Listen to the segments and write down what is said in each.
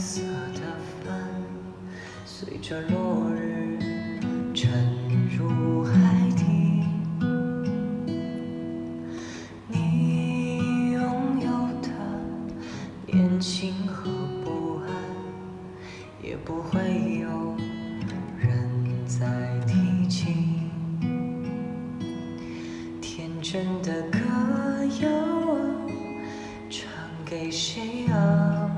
色的帆，随着落日沉入海底。你拥有的年轻和不安，也不会有人再提起。天真的歌谣啊，唱给谁啊？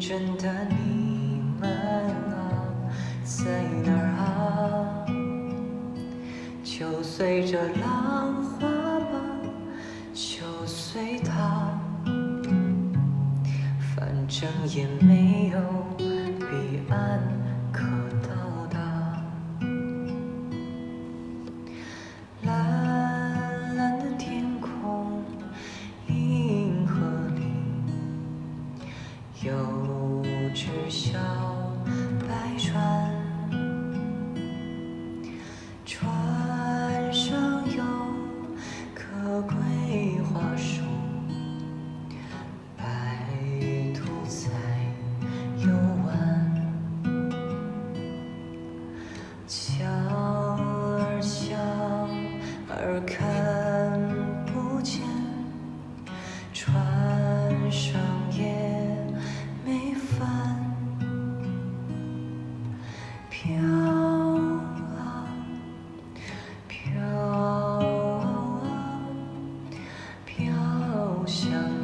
真的你们啊，在哪儿啊？就随着浪花吧，就随它，反正也没有小白船，飘啊飘啊飘向